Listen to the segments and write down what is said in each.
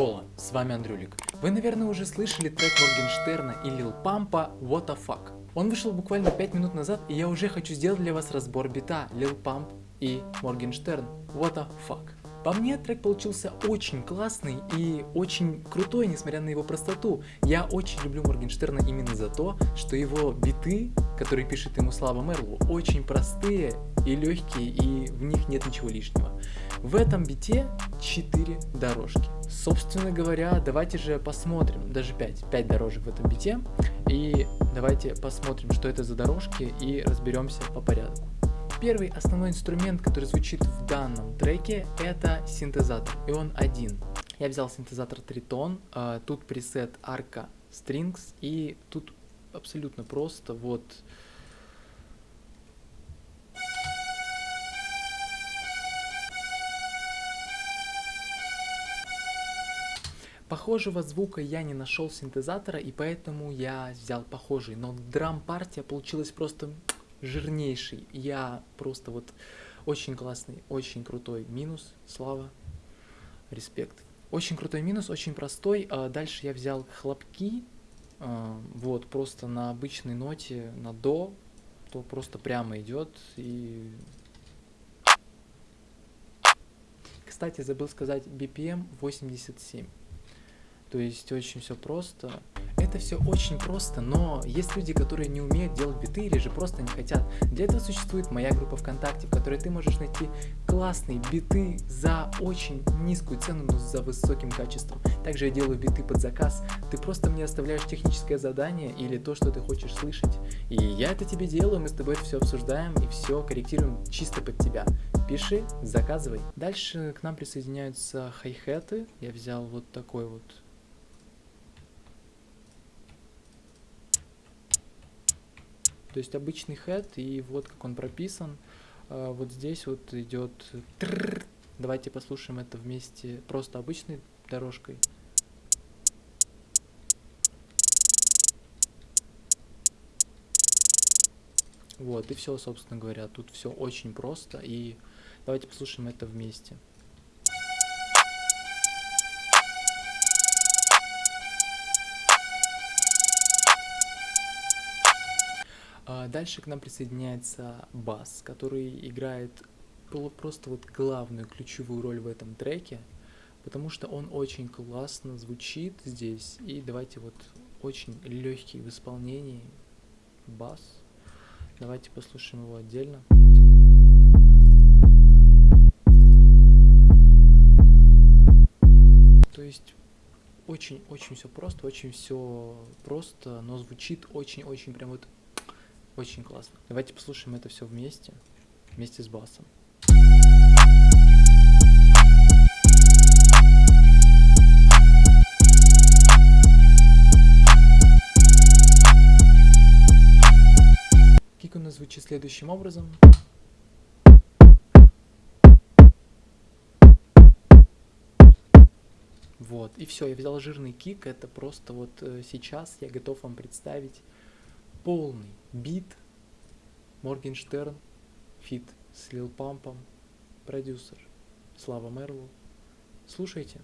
Хола, с вами Андрюлик. Вы, наверное, уже слышали трек Моргенштерна и Лил Пампа What the fuck. Он вышел буквально 5 минут назад, и я уже хочу сделать для вас разбор бита Лил Памп и Моргенштерн What the fuck. По мне трек получился очень классный и очень крутой, несмотря на его простоту. Я очень люблю Моргенштерна именно за то, что его биты, которые пишет ему Слава Мерлу, очень простые и легкие, и в них нет ничего лишнего. В этом бите 4 дорожки. Собственно говоря, давайте же посмотрим, даже 5, 5 дорожек в этом бите, и давайте посмотрим, что это за дорожки, и разберемся по порядку. Первый основной инструмент, который звучит в данном треке, это синтезатор, и он один. Я взял синтезатор Triton, а, тут пресет Arca Strings, и тут абсолютно просто, вот Похожего звука я не нашел синтезатора, и поэтому я взял похожий. Но драм-партия получилась просто жирнейший. Я просто вот очень классный, очень крутой минус. Слава, респект. Очень крутой минус, очень простой. А дальше я взял хлопки, а, вот, просто на обычной ноте, на до, то просто прямо идет и... Кстати, забыл сказать, BPM 87. То есть очень все просто. Это все очень просто, но есть люди, которые не умеют делать биты или же просто не хотят. Для этого существует моя группа ВКонтакте, в которой ты можешь найти классные биты за очень низкую цену, но за высоким качеством. Также я делаю биты под заказ. Ты просто мне оставляешь техническое задание или то, что ты хочешь слышать. И я это тебе делаю, мы с тобой все обсуждаем и все корректируем чисто под тебя. Пиши, заказывай. Дальше к нам присоединяются хай-хеты. Я взял вот такой вот То есть обычный head, и вот как он прописан. А, вот здесь вот идет... Давайте послушаем это вместе просто обычной дорожкой. Вот, и все, собственно говоря. Тут все очень просто, и давайте послушаем это вместе. Дальше к нам присоединяется бас, который играет просто вот главную ключевую роль в этом треке, потому что он очень классно звучит здесь. И давайте вот очень легкий в исполнении бас. Давайте послушаем его отдельно. То есть очень-очень все просто, очень все просто, но звучит очень-очень прям вот очень классно. Давайте послушаем это все вместе, вместе с басом. Kick у нас звучит следующим образом. Вот, и все, я взял жирный kick, это просто вот э, сейчас я готов вам представить полный бит Моргенштерн, feat с Лил Пампом, продюсер Слава Мэрлоу. Слушайте.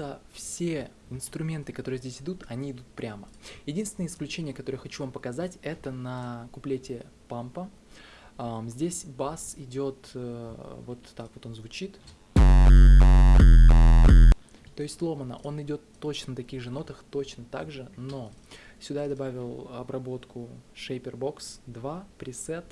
Просто все инструменты, которые здесь идут, они идут прямо. Единственное исключение, которое хочу вам показать, это на куплете пампа. Здесь бас идет э, вот так вот он звучит. То есть ломано, он идет точно на таких же нотах, точно так же, но сюда я добавил обработку Shaper Box 2, пресет,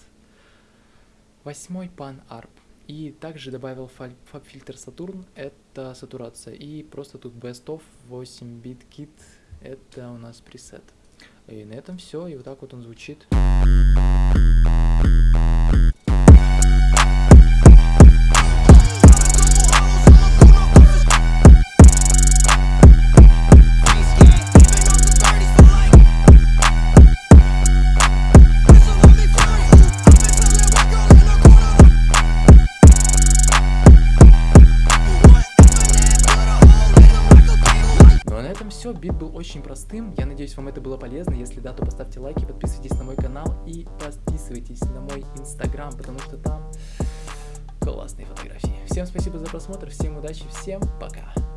8 Pan Arp. И также добавил фаб-фильтр Saturn, это сатурация. И просто тут Best of 8 bit kit Это у нас пресет. И на этом все, и вот так вот он звучит. Был очень простым, я надеюсь вам это было полезно, если да, то поставьте лайки, подписывайтесь на мой канал и подписывайтесь на мой инстаграм, потому что там классные фотографии. Всем спасибо за просмотр, всем удачи, всем пока!